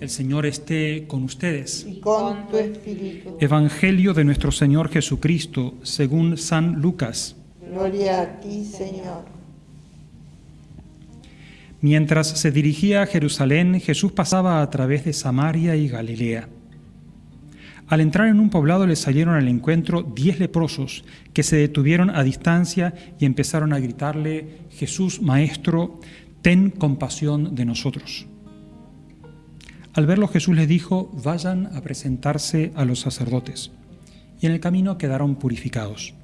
El Señor esté con ustedes. y con tu espíritu. Evangelio de nuestro Señor Jesucristo, según San Lucas. Gloria a ti, Señor. Mientras se dirigía a Jerusalén, Jesús pasaba a través de Samaria y Galilea. Al entrar en un poblado le salieron al encuentro diez leprosos que se detuvieron a distancia y empezaron a gritarle, Jesús, Maestro, ten compasión de nosotros. Al verlo Jesús les dijo, vayan a presentarse a los sacerdotes. Y en el camino quedaron purificados.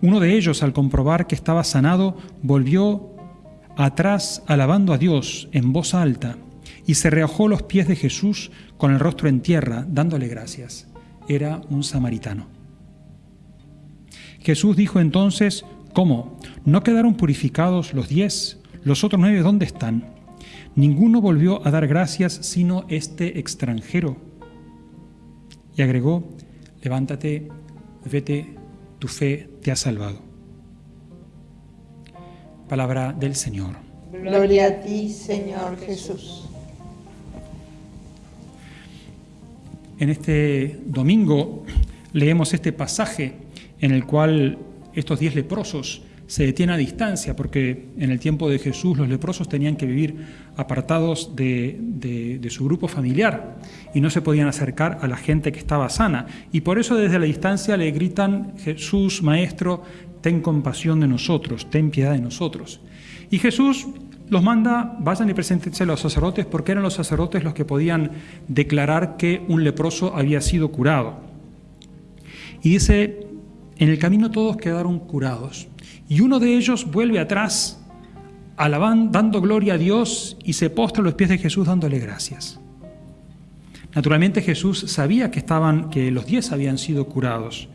Uno de ellos, al comprobar que estaba sanado, volvió atrás alabando a Dios en voz alta y se reojó los pies de Jesús con el rostro en tierra, dándole gracias. Era un samaritano. Jesús dijo entonces, ¿cómo? ¿No quedaron purificados los diez? ¿Los otros nueve dónde están? Ninguno volvió a dar gracias sino este extranjero. Y agregó, levántate, vete, tu fe te ha salvado. Palabra del Señor. Gloria a ti, Señor Jesús. En este domingo leemos este pasaje en el cual estos diez leprosos se detienen a distancia, porque en el tiempo de Jesús los leprosos tenían que vivir apartados de, de, de, su grupo familiar y no se podían acercar a la gente que estaba sana. Y por eso desde la distancia le gritan, Jesús, Maestro, ten compasión de nosotros, ten piedad de nosotros. Y Jesús los manda, vayan y preséntense a los sacerdotes, porque eran los sacerdotes los que podían declarar que un leproso había sido curado. Y dice, en el camino todos quedaron curados. Y uno de ellos vuelve atrás, alabando, dando gloria a Dios, y se postra a los pies de Jesús dándole gracias. Naturalmente Jesús sabía que, estaban, que los diez habían sido curados,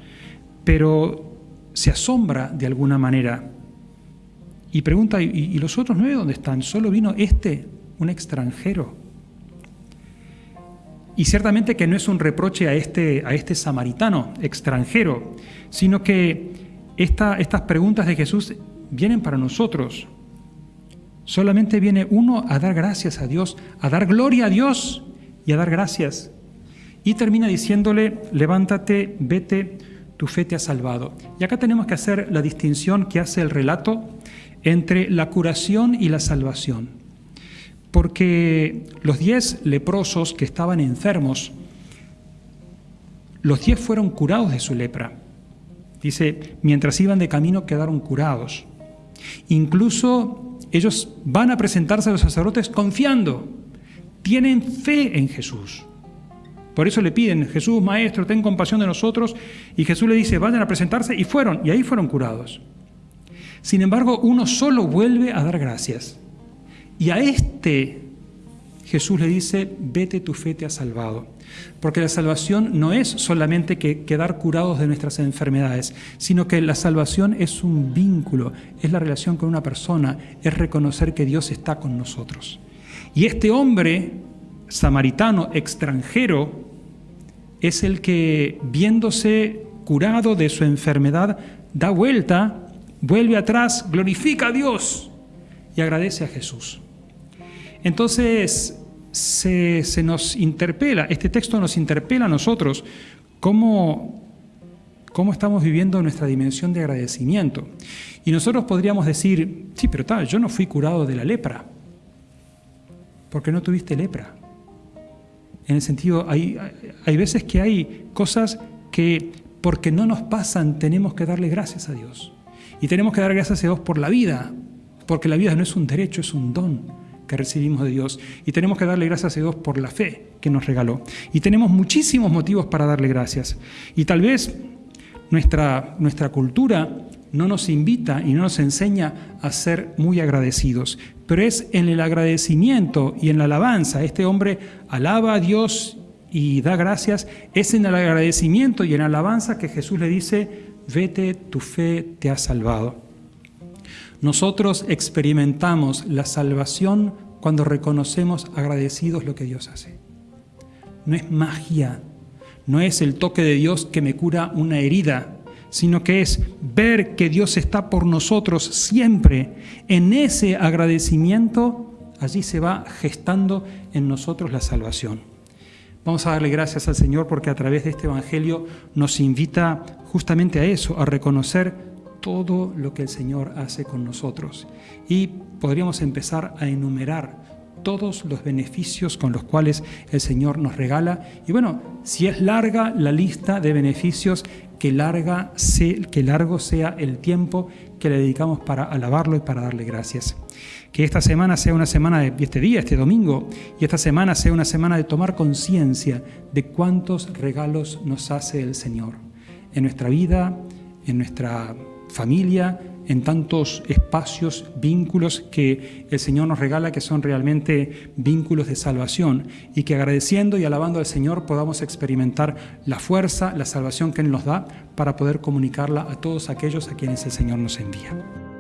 pero se asombra de alguna manera y pregunta, ¿y, ¿y los otros nueve dónde están? ¿Solo vino este, un extranjero? Y ciertamente que no es un reproche a este, a este samaritano extranjero, sino que esta, estas preguntas de Jesús vienen para nosotros. Solamente viene uno a dar gracias a Dios, a dar gloria a Dios y a dar gracias. Y termina diciéndole, levántate, vete, tu fe te ha salvado. Y acá tenemos que hacer la distinción que hace el relato entre la curación y la salvación. Porque los diez leprosos que estaban enfermos, los diez fueron curados de su lepra. Dice, mientras iban de camino quedaron curados. Incluso ellos van a presentarse a los sacerdotes confiando, tienen fe en Jesús. Por eso le piden, Jesús, Maestro, ten compasión de nosotros. Y Jesús le dice, vayan a presentarse. Y fueron, y ahí fueron curados. Sin embargo, uno solo vuelve a dar gracias. Y a este Jesús le dice, vete, tu fe te ha salvado. Porque la salvación no es solamente que quedar curados de nuestras enfermedades, sino que la salvación es un vínculo, es la relación con una persona, es reconocer que Dios está con nosotros. Y este hombre samaritano extranjero es el que, viéndose curado de su enfermedad, da vuelta, vuelve atrás, glorifica a Dios y agradece a Jesús. Entonces, se, nos interpela, este texto nos interpela a nosotros cómo, cómo estamos viviendo nuestra dimensión de agradecimiento. Y nosotros podríamos decir, sí, pero tal, yo no fui curado de la lepra, porque no tuviste lepra. En el sentido, hay, hay veces que hay cosas que porque no nos pasan tenemos que darle gracias a Dios. Y tenemos que dar gracias a Dios por la vida, porque la vida no es un derecho, es un don recibimos de Dios. Y tenemos que darle gracias a Dios por la fe que nos regaló. Y tenemos muchísimos motivos para darle gracias. Y tal vez nuestra, nuestra cultura no nos invita y no nos enseña a ser muy agradecidos, pero es en el agradecimiento y en la alabanza. Este hombre alaba a Dios y da gracias, es en el agradecimiento y en la alabanza que Jesús le dice, vete, tu fe te ha salvado. Nosotros experimentamos la salvación cuando reconocemos agradecidos lo que Dios hace. No es magia, no es el toque de Dios que me cura una herida, sino que es ver que Dios está por nosotros siempre. En ese agradecimiento allí se va gestando en nosotros la salvación. Vamos a darle gracias al Señor porque a través de este Evangelio nos invita justamente a eso, a reconocer todo lo que el Señor hace con nosotros. Y podríamos empezar a enumerar todos los beneficios con los cuales el Señor nos regala. Y bueno, si es larga la lista de beneficios, que, larga que largo sea el tiempo que le dedicamos para alabarlo y para darle gracias. Que esta semana sea una semana de este día, este domingo, y esta semana sea una semana de tomar conciencia de cuántos regalos nos hace el Señor en nuestra vida, en nuestra familia, en tantos espacios, vínculos que el Señor nos regala, que son realmente vínculos de salvación, y que agradeciendo y alabando al Señor podamos experimentar la fuerza, la salvación que Él nos da para poder comunicarla a todos aquellos a quienes el Señor nos envía.